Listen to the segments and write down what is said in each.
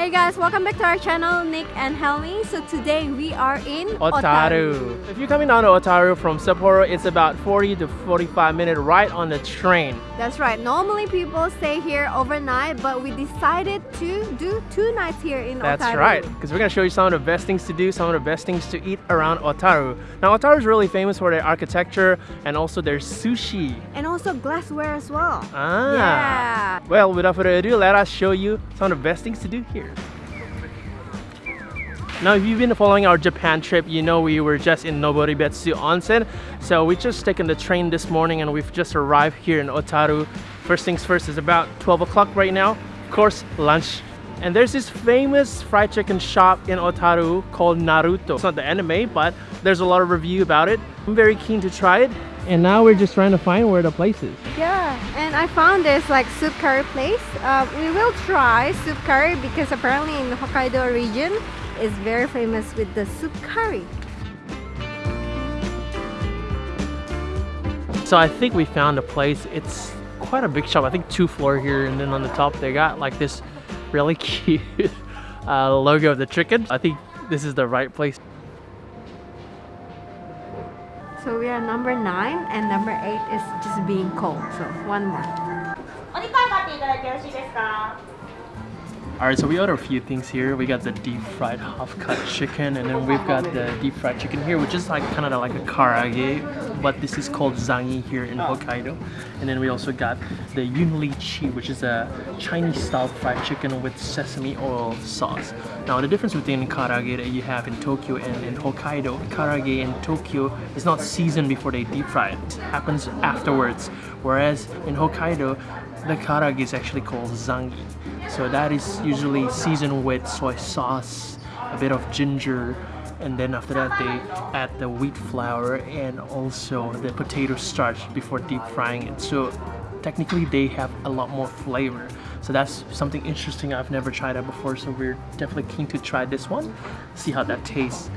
Hey guys, welcome back to our channel, Nick and Helmi. So today we are in Otaru. If you're coming down to Otaru from Sapporo, it's about 40 to 45 minute ride on the train. That's right. Normally people stay here overnight, but we decided to do two nights here in That's Otaru. That's right, because we're going to show you some of the best things to do, some of the best things to eat around Otaru. Now, Otaru is really famous for their architecture and also their sushi. And also glassware as well. Ah. Yeah. Well, without further ado, let us show you some of the best things to do here. Now, if you've been following our Japan trip, you know we were just in Noboribetsu Onsen. So we just taken the train this morning and we've just arrived here in Otaru. First things first, it's about 12 o'clock right now. Of course, lunch. And there's this famous fried chicken shop in Otaru called Naruto. It's not the anime, but there's a lot of review about it. I'm very keen to try it. And now we're just trying to find where the place is. Yeah, and I found this like soup curry place. Uh, we will try soup curry because apparently in the Hokkaido region is very famous with the soup curry. So I think we found a place. It's quite a big shop. I think two floor here and then on the top they got like this really cute uh, logo of the chicken. I think this is the right place. So we are number 9 and number 8 is just being cold. So one more. Alright, so we ordered a few things here. We got the deep fried half cut chicken and then we've got the deep fried chicken here which is like kind of like a karage but this is called zangi here in Hokkaido. And then we also got the yulin chi which is a Chinese style fried chicken with sesame oil sauce. Now the difference between karage that you have in Tokyo and in Hokkaido, karage in Tokyo is not seasoned before they deep fry it. It happens afterwards. Whereas in Hokkaido, the karage is actually called zangi. So that is usually seasoned with soy sauce, a bit of ginger, and then after that they add the wheat flour and also the potato starch before deep frying it. So technically they have a lot more flavor. So that's something interesting I've never tried that before. So we're definitely keen to try this one, see how that tastes.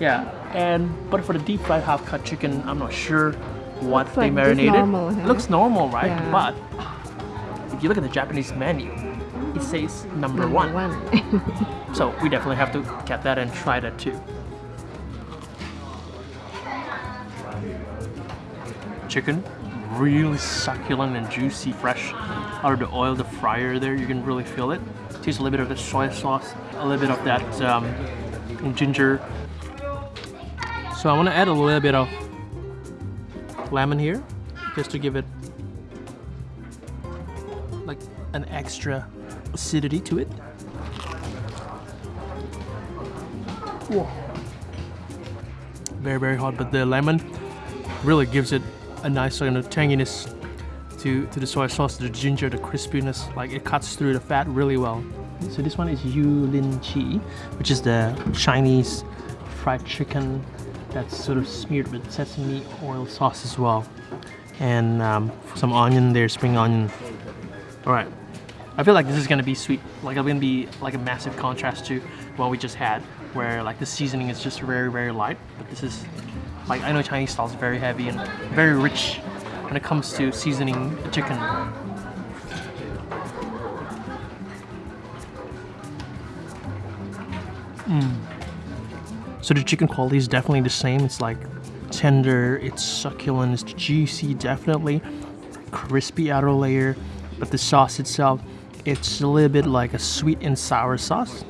Yeah, and but for the deep fried half cut chicken, I'm not sure what Looks they like marinated. normal, huh? Looks normal, right? Yeah. But if you look at the Japanese menu, it says number, one. one. So we definitely have to get that and try that too. Chicken, really succulent and juicy, fresh out of the oil, the fryer there, you can really feel it. Taste a little bit of the soy sauce, a little bit of that um, ginger. So I want to add a little bit of lemon here, just to give it like an extra acidity to it. Whoa. Very, very hot, but the lemon really gives it a nice kind of tanginess to, to the soy sauce, the ginger, the crispiness. Like it cuts through the fat really well. So this one is Yulin Chi, which is the Chinese fried chicken that's sort of smeared with sesame oil sauce as well. And um, some onion there, spring onion. All right. I feel like this is gonna be sweet. Like it's gonna be like a massive contrast to what we just had, where like the seasoning is just very very light. But this is like I know Chinese style is very heavy and very rich when it comes to seasoning chicken. Mm. So the chicken quality is definitely the same. It's like tender, it's succulent, it's juicy, definitely crispy outer layer, but the sauce itself, it's a little bit like a sweet and sour sauce.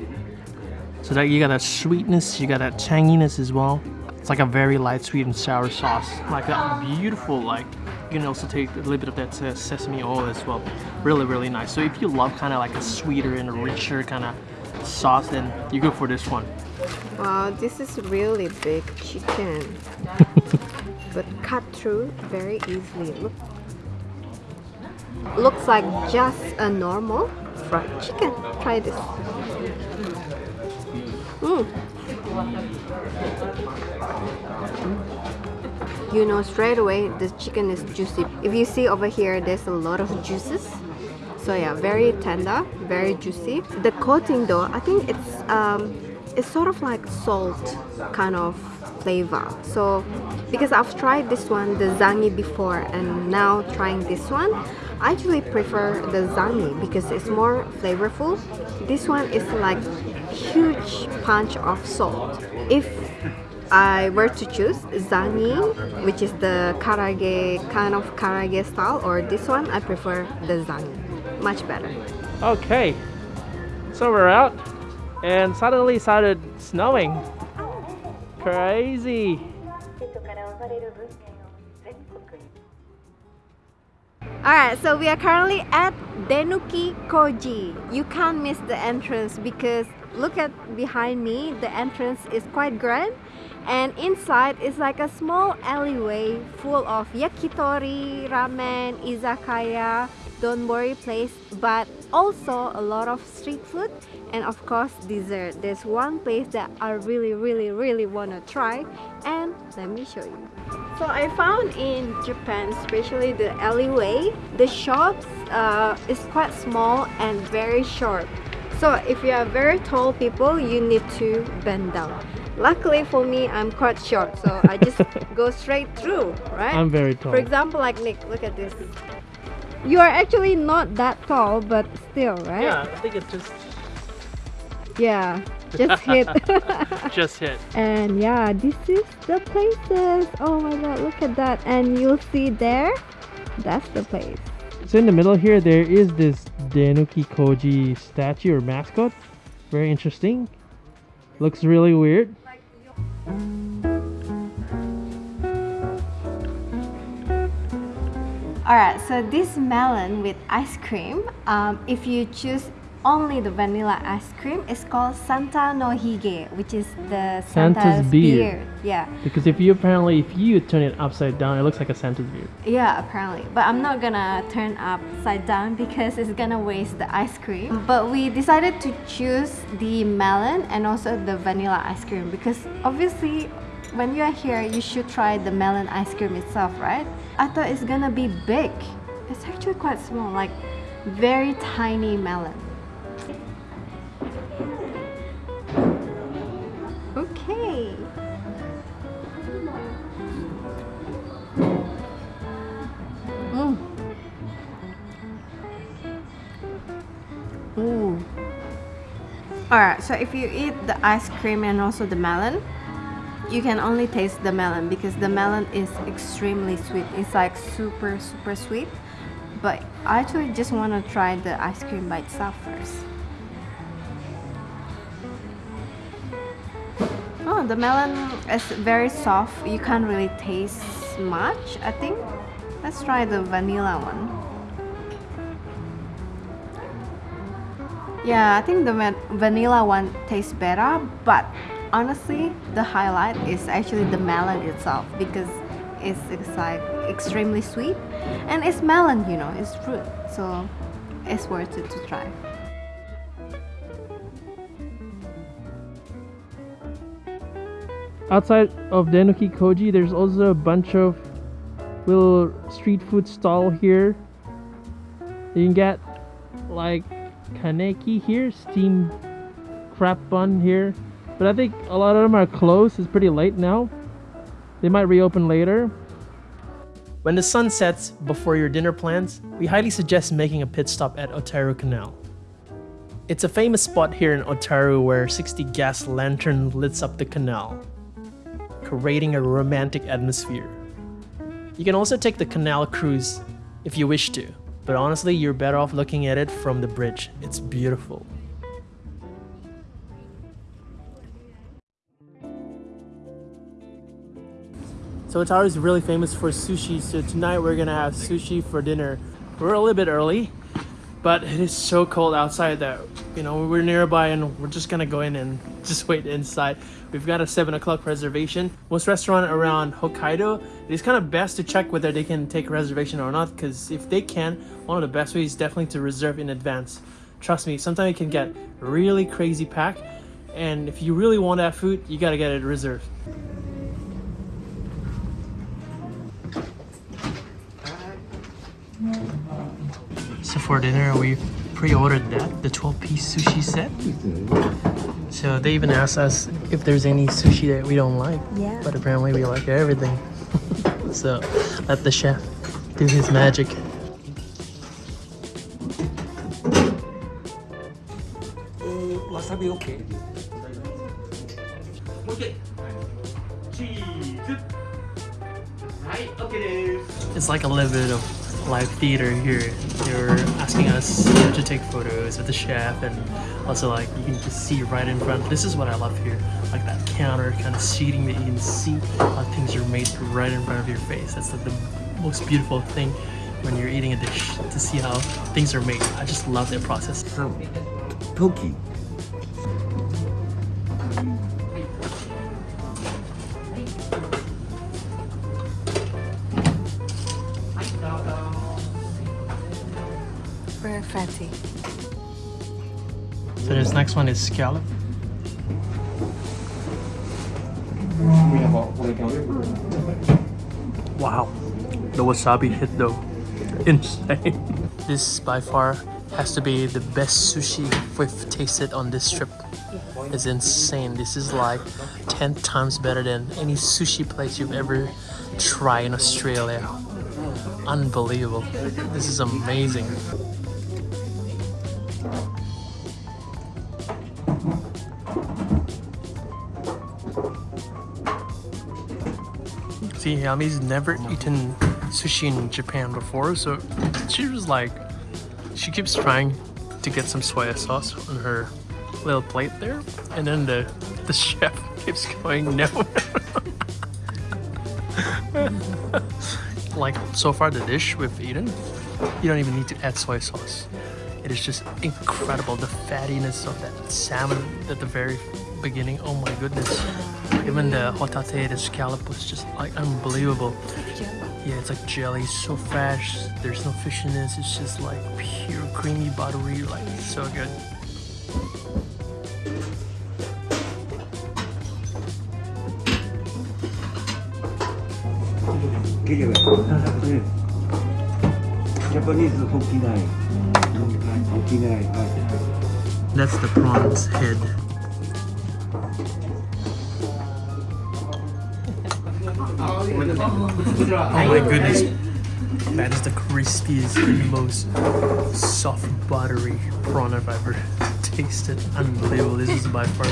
So that you got that sweetness, you got that tanginess as well. It's like a very light sweet and sour sauce, like that beautiful like. You can also take a little bit of that uh, sesame oil as well. Really, really nice. So if you love kind of like a sweeter and a richer kind of sauce, then you go for this one. Wow, this is really big chicken. but cut through very easily. Look. Looks like just a normal fried chicken. Try this. Mm. You know straight away the chicken is juicy. If you see over here, there's a lot of juices. So yeah, very tender, very juicy. The coating though, I think it's um, it's sort of like salt kind of flavor. So because I've tried this one, the zangi before, and now trying this one, I actually prefer the zangi because it's more flavorful. This one is like huge punch of salt. If I were to choose zangi, which is the karage kind of karage style, or this one, I prefer the zangi. Much better. Okay, so we're out, and suddenly started snowing. Crazy. Alright, so we are currently at Denuki Koji. You can't miss the entrance because look at behind me, the entrance is quite grand and inside is like a small alleyway full of yakitori, ramen, izakaya, donburi place, but also a lot of street food and of course dessert. There's one place that I really really really want to try and let me show you. So I found in Japan, especially the alleyway, the shops uh, is quite small and very short. So if you are very tall people, you need to bend down. Luckily for me, I'm quite short, so I just go straight through, right? I'm very tall. For example, like Nick, look at this. You are actually not that tall, but still, right? Yeah, I think it just Yeah, just hit. just hit. And yeah, this is the places. Oh my god, look at that. And you'll see there, that's the place. So in the middle here, there is this Denuki Koji statue or mascot. Very interesting. Looks really weird. Alright, so this melon with ice cream, um, if you choose only the vanilla ice cream, is called Santa no Hige, which is the Santa's Santa's, beard. Yeah, Because if you apparently, if you turn it upside down, it looks like a Santa's beard. yeah, apparently. But I'm not gonna turn upside down because it's gonna waste the ice cream. But we decided to choose the melon and also the vanilla ice cream because obviously when you are here, you should try the melon ice cream itself, right? I thought it's gonna be big. It's actually quite small, like very tiny melon. Mm. Ooh. Alright, so if you eat the ice cream and also the melon, you can only taste the melon because the melon is extremely sweet. It's like super, super sweet. But I actually just want to try the ice cream by itself first. The melon is very soft. You can't really taste much, I think. Let's try the vanilla one. Yeah, I think the vanilla one tastes better, but honestly, the highlight is actually the melon itself because it's, it's like extremely sweet and it's melon, you know, it's fruit, so it's worth it to try. Outside of Denuki Koji, there's also a bunch of little street food stall here. You can get like kaneki here, steamed crab bun here. But I think a lot of them are closed. It's pretty late now. They might reopen later. When the sun sets before your dinner plans, we highly suggest making a pit stop at Otaru Canal. It's a famous spot here in Otaru where 60 gas lanterns lights up the canal, creating a romantic atmosphere. You can also take the canal cruise if you wish to, but honestly, you're better off looking at it from the bridge. It's beautiful. So Otaru is really famous for sushi, so tonight we're gonna have sushi for dinner. We're a little bit early, but it is so cold outside that you know we're nearby and we're just gonna go in and just wait inside. We've got a seven o'clock reservation. Most restaurant around Hokkaido, it is kind of best to check whether they can take a reservation or not. Because if they can, one of the best ways is definitely to reserve in advance. Trust me, sometimes it can get really crazy packed, and if you really want that food, you gotta get it reserved. So for dinner, we pre-ordered that, the 12-piece sushi set. So they even asked us if there's any sushi that we don't like. Yeah. But apparently we like everything. so let the chef do his magic. Uh, wasabi okay. Okay. Cheese. It's like a little bit of live theater here. They were asking us to take photos with the chef and also like you can just see right in front. This is what I love here. Like that counter kind of seating that you can see how things are made right in front of your face. That's like the most beautiful thing when you're eating a dish to see how things are made. I just love that process. Some Toki. Very fatty. So this next one is scallop. Wow, the wasabi hit though, insane. this by far has to be the best sushi we've tasted on this trip. It's insane. This is like 10 times better than any sushi place you've ever tried in Australia. Unbelievable. This is amazing. Helmi's never eaten sushi in Japan before, so she was like, she keeps trying to get some soy sauce on her little plate there, and then the the chef keeps going no. like so far, the dish we've eaten, you don't even need to add soy sauce. It is just incredible. The fattiness of that salmon at the very beginning. Oh my goodness. Even the hotate, the scallop was just like unbelievable. Yeah, it's like jelly, so fresh. There's no fishiness. It's just like pure creamy, buttery, like so good. Japanese That's the prawns head. Oh my goodness. That is the crispiest and most soft, buttery prawn I've ever tasted. Unbelievable. This is by far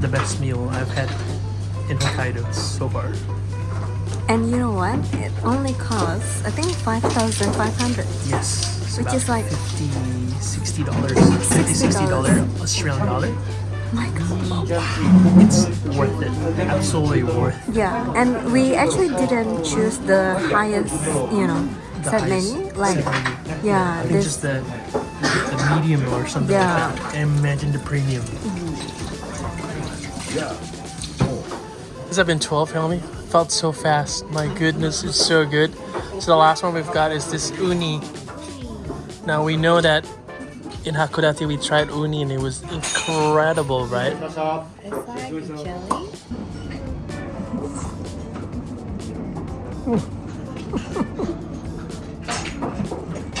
the best meal I've had in Hokkaido so far. And you know what? It only costs, I think, 5,500. Yes. Which is like- 50 60 dollars 50 60 dollar Australian dollar My god. Oh, it's worth it absolutely worth it Yeah, and we actually didn't choose the highest, you know, The set highest menu. Like, set menu. yeah, I think this just the the medium or something Yeah. like that. And imagine the premium. Yeah, This have been 12, Helmi. Felt so fast. My goodness, it's so good. So the last one we've got is this uni. Now we know that in Hakodate we tried uni and it was incredible, right? It's like jelly.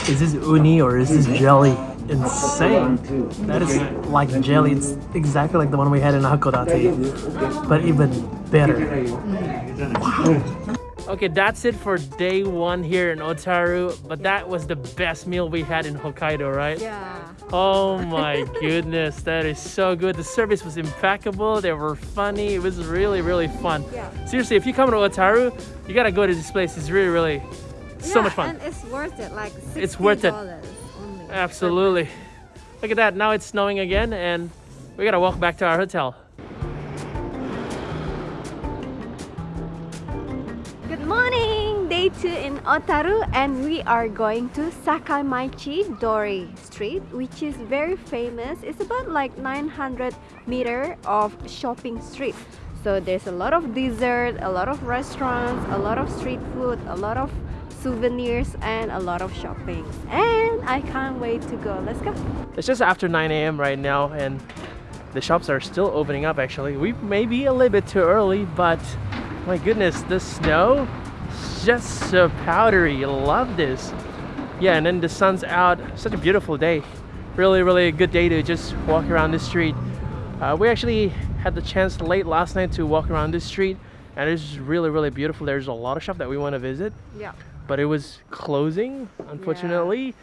Is this uni or is this jelly? Insane. That is like jelly. It's exactly like the one we had in Hakodate, but even better. Okay, that's it for day one here in Otaru. But that was the best meal we had in Hokkaido, right? Yeah. Oh my goodness, that is so good. The service was impeccable. They were funny. It was really, really fun. Yeah. Seriously, if you come to Otaru, you gotta go to this place. It's really, really so Yeah, much fun. And it's worth it. Like It's worth it. $60 only. Absolutely. Look at that. Now it's snowing again, and we gotta walk back to our hotel. in Otaru and we are going to Sakaimachi Dori Street which is very famous. It's about like 900 meter of shopping street. So there's a lot of dessert, a lot of restaurants, a lot of street food, a lot of souvenirs and a lot of shopping. And I can't wait to go. Let's go. It's just after 9 a.m. right now and the shops are still opening up actually. We may be a little bit too early but my goodness, the snow just so powdery. Love this. Yeah, and then the sun's out. Such a beautiful day. Really, really a good day to just walk around the street. Uh, we actually had the chance late last night to walk around this street, and it's really, really beautiful. There's a lot of shop that we want to visit, Yeah. but it was closing, unfortunately.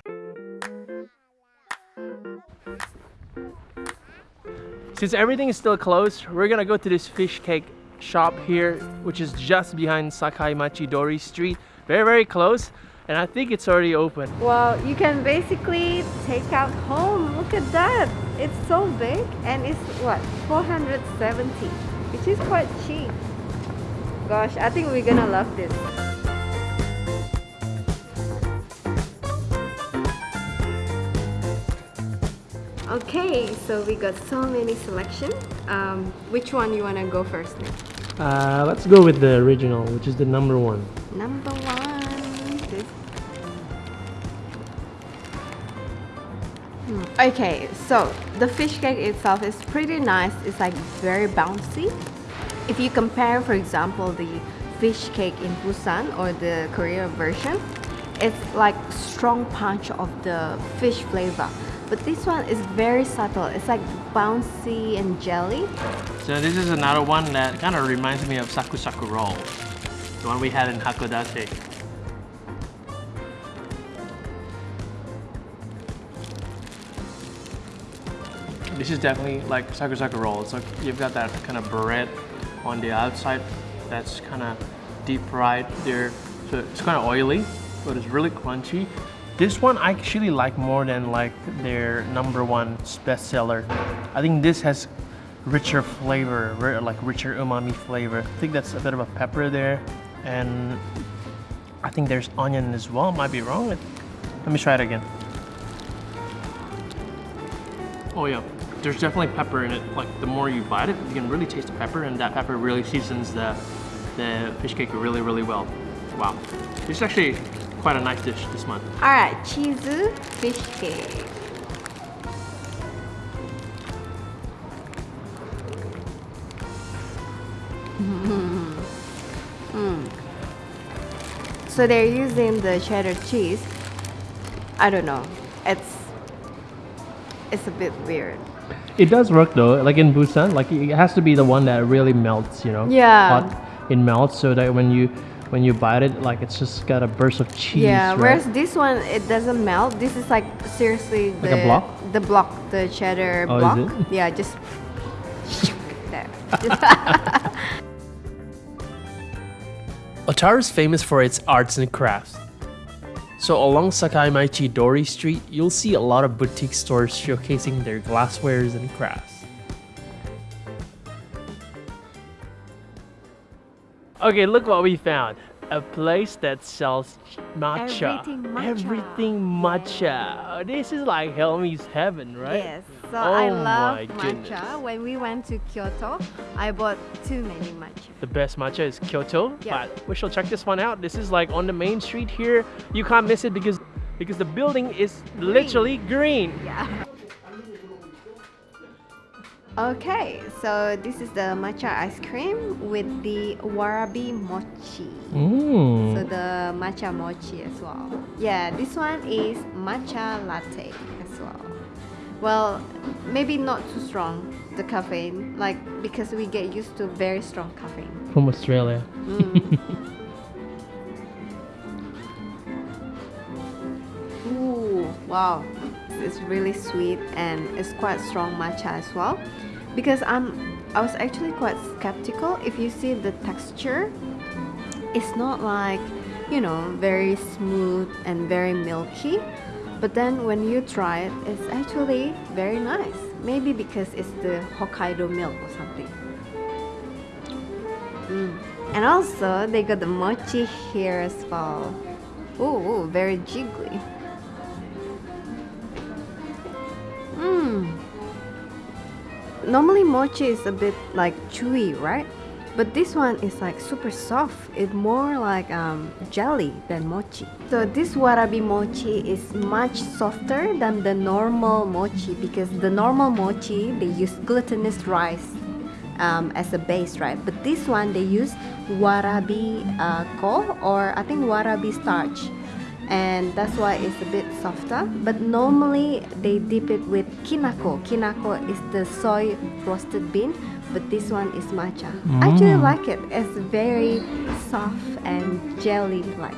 Since everything is still closed, we're gonna go to this fish cake shop here, which is just behind Sakai Machi Dori Street. Very, very close. And I think it's already open. Well, you can basically take out home. Look at that. It's so big and it's what? 470, which is quite cheap. Gosh, I think we're gonna love this. Okay, so we got so many selection. Um, which one you wanna go first? Nick? Uh, let's go with the original, which is the number one. Number one. Hmm, Okay, so the fish cake itself is pretty nice. It's like very bouncy. If you compare, for example, the fish cake in Busan or the Korea version, it's like strong punch of the fish flavor. But this one is very subtle. It's like bouncy and jelly. So this is another one that kind of reminds me of Saku Saku roll. The one we had in Hakodate. This is definitely like Saku Saku roll. Like you've got that kind of bread on the outside that's kind of deep fried there. So it's kind of oily, but it's really crunchy. This one I actually like more than like their number one bestseller. I think this has richer flavor, like richer umami flavor. I think that's a bit of a pepper there, and I think there's onion as well. Might be wrong. Let me try it again. Oh yeah, there's definitely pepper in it. Like the more you bite it, you can really taste the pepper, and that pepper really seasons the the fish cake really really well. Wow, this is actually quite a nice dish this month. Alright, cheese fish cake. Mm. So they're using the cheddar cheese. I don't know. It's it's a bit weird. It does work though, like in Busan, like it has to be the one that really melts, you know. Yeah. Hot, it melts so that when you when you bite it, like it's just got a burst of cheese. yeah, right? whereas this one it doesn't melt. This is like seriously the Like a block? the block, the cheddar Oh, is block. it? Yeah, just there. Otaru is famous for its arts and crafts. So along Sakaimachi Dori Street, you'll see a lot of boutique stores showcasing their glasswares and crafts. Okay, look what we found. A place that sells matcha. Everything matcha. Everything matcha. This is like Helmi's heaven, right? Yes, so I Oh love matcha. goodness. When we went to Kyoto, I bought too many matcha. The best matcha is Kyoto, Yeah. but we shall check this one out. This is like on the main street here. You can't miss it because because the building is literally green. Yeah. Okay, so this is the matcha ice cream with the warabi mochi. So Mm. the matcha mochi as well. Yeah, this one is matcha latte as well. Well, maybe not too strong, the caffeine, like because we get used to very strong caffeine. From Australia. Ooh, wow. It's really sweet and it's quite strong matcha as well. Because I'm I was actually quite skeptical if you see the texture it's not like, you know, very smooth and very milky. But then when you try it, it's actually very nice. Maybe because it's the Hokkaido milk or something. Mm. And also, they got the mochi here as well. Ooh, very jiggly. Normally mochi is a bit like chewy, right? But this one is like super soft. It's more like um, jelly than mochi. So this warabi mochi is much softer than the normal mochi because the normal mochi they use glutinous rice um, as a base, right? But this one they use warabi uh, ko or I think warabi starch, and that's why it's a bit softer. But normally they dip it with kinako. Kinako is the soy roasted bean, but this one is matcha. I actually mm. like it. It's very soft and jelly-like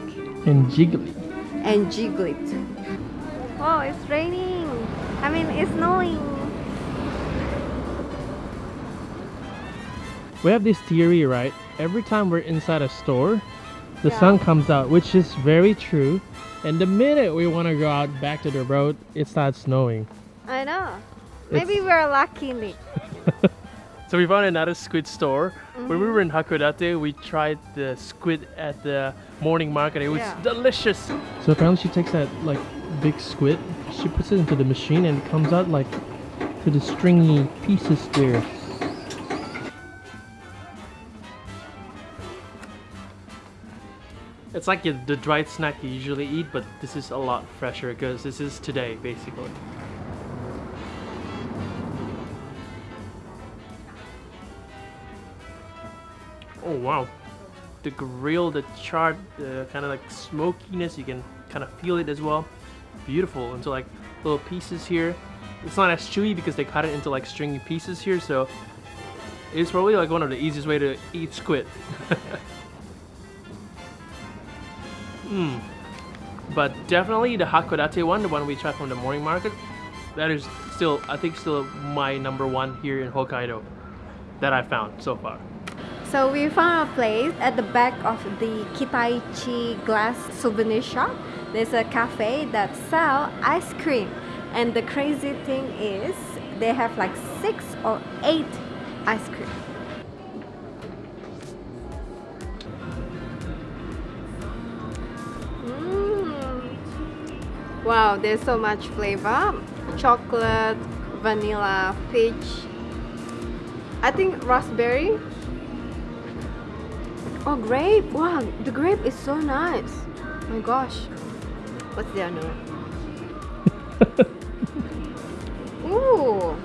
And jiggly. and jiggly too. Oh, it's raining. I mean, it's snowing. we have this theory, right? Every time we're inside a store, the Yeah. sun comes out, which is very true. And the minute we want to go out back to the road, it starts snowing. I know. It's- Maybe we're lucky, So we found another squid store. When we Mm-hmm. were in Hakodate, we tried the squid at the morning market. It was Yeah. delicious. So apparently she takes that like big squid, she puts it into the machine and it comes out like to the stringy pieces there. It's like the dried snack you usually eat, but this is a lot fresher because this is today basically. Oh wow. The grill, the char, the kind of like smokiness, you can kind of feel it as well. Beautiful into like little pieces here. It's not as chewy because they cut it into like stringy pieces here, so it's probably like one of the easiest way to eat squid. Mmm. But definitely the Hakodate one, the one we tried from the morning market, that is still, I think, still my number one here in Hokkaido that I found so far. So we found a place at the back of the Kitaichi glass souvenir shop. There's a cafe that sell ice cream. And the crazy thing is they have like six or eight ice cream. Wow, there's so much flavor. Chocolate, vanilla, peach. I think raspberry Oh, grape! Wow, the grape is so nice. Oh my gosh. What's the other? Ooh,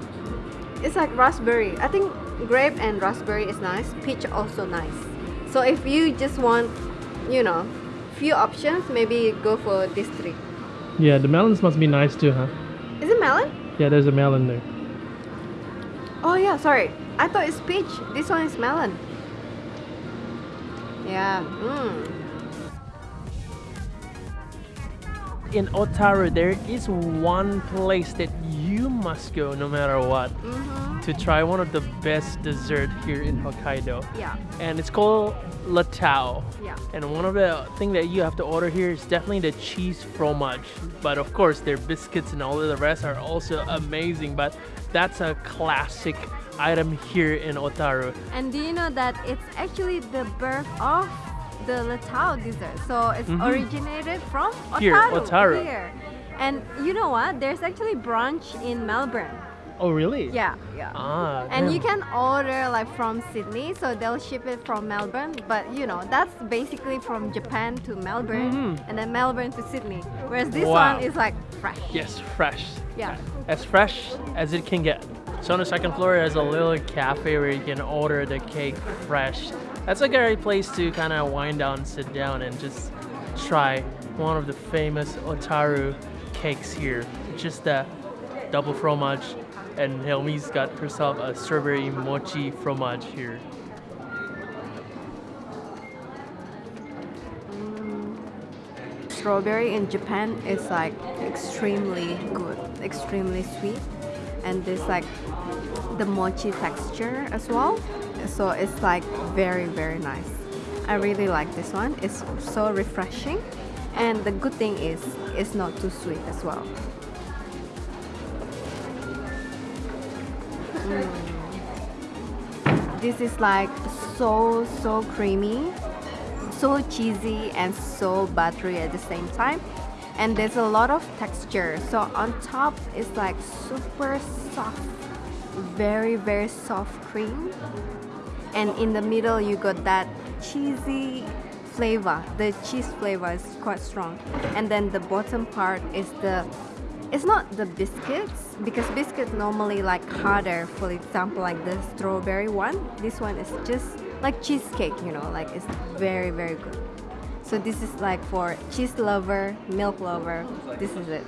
it's like raspberry. I think grape and raspberry is nice. Peach also nice. So if you just want, you know, few options, maybe go for this three. Yeah, the melons must be nice too, huh? Is it melon? Yeah, there's a melon there. Oh yeah, sorry. I thought it's peach. This one is melon. Yeah. Mm. In Otaru, there is one place that you must go no matter what Mm-hmm. to try one of the best dessert here in Hokkaido. Yeah. And it's called LeTAO. Yeah. And one of the thing that you have to order here is definitely the cheese fromage. But of course, their biscuits and all of the rest are also amazing. But that's a classic item here in Otaru. And do you know that it's actually the birth of the LeTAO dessert? So it's Mhm. originated from Otaru. Here, Otaru. Here. And you know what? There's actually brunch in Melbourne. Oh, really? Yeah, yeah. Ah. and you can order like from Sydney, so they'll ship it from Melbourne. But you know, that's basically from Japan to Melbourne, Mhm. and then Melbourne to Sydney. Whereas this Wow. one is like fresh. Yes, fresh. Yeah. As fresh as it can get. So on the second floor, there's a little cafe where you can order the cake fresh. That's a great place to kind of wind down, sit down, and just try one of the famous Otaru cakes here. Just the double fromage, and Helmi's got herself a strawberry mochi fromage here. strawberry in Japan is like extremely good, extremely sweet, and there's like the mochi texture as well. So it's like very very nice. I really like this one. It's so refreshing, and the good thing is it's not too sweet as well. Mm. This is like so so creamy so cheesy and so buttery at the same time and there's a lot of texture so on top is like super soft very very soft cream and in the middle you got that cheesy flavor the cheese flavor is quite strong. And then the bottom part is the it's not the biscuits because biscuits normally like harder for example like the strawberry one. This one is just like cheesecake you know like it's very very good. So this is like for cheese lover milk lover this is it.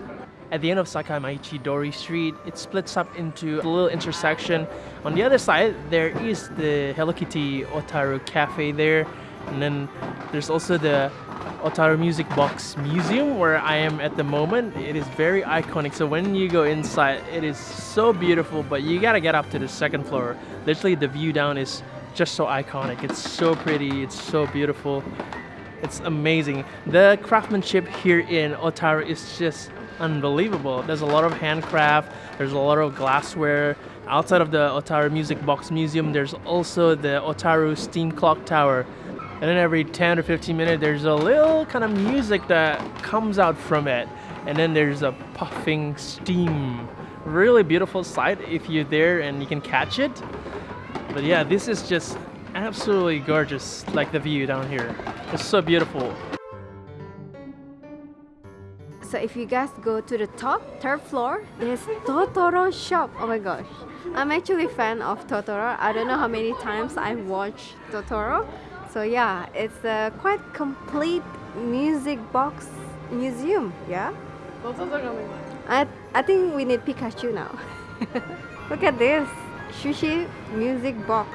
At the end of Sakaimachi Dori Street, it splits up into a little intersection. On the other side, there is the Hello Kitty Otaru Cafe there, and then there's also the Otaru Music Box Museum where I am at the moment. It is very iconic. So when you go inside, it is so beautiful, but you gotta get up to the second floor. Literally, the view down is just so iconic. It's so pretty, it's so beautiful. It's amazing. The craftsmanship here in Otaru is just unbelievable. There's a lot of handcraft, there's a lot of glassware. Outside of the Otaru Music Box Museum, there's also the Otaru Steam Clock Tower. And then every 10 or 15 minutes, there's a little kind of music that comes out from it. And then there's a puffing steam. Really beautiful sight if you're there and you can catch it. But yeah, this is just absolutely gorgeous, like the view down here. It's so beautiful. So if you guys go to the top, third floor, there's Totoro shop. Oh my gosh. I'm actually a fan of Totoro. I don't know how many times I watched Totoro. So yeah, it's a quite complete music box museum, yeah? I, I think we need Pikachu now. Look at this. Sushi music box.